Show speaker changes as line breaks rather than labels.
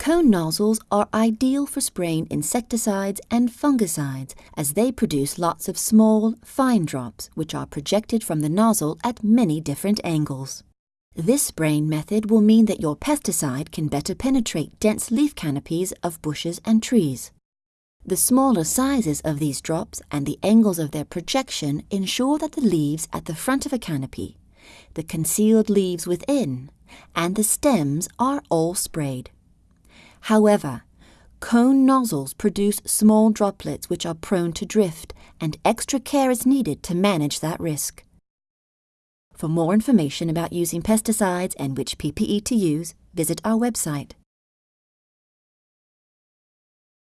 Cone nozzles are ideal for spraying insecticides and fungicides as they produce lots of small, fine drops which are projected from the nozzle at many different angles. This spraying method will mean that your pesticide can better penetrate dense leaf canopies of bushes and trees. The smaller sizes of these drops and the angles of their projection ensure that the leaves at the front of a canopy, the concealed leaves within, and the stems are all sprayed. However, cone nozzles produce small droplets which are prone to drift, and extra care is needed to manage that risk. For more information about using pesticides and which PPE to use, visit our website.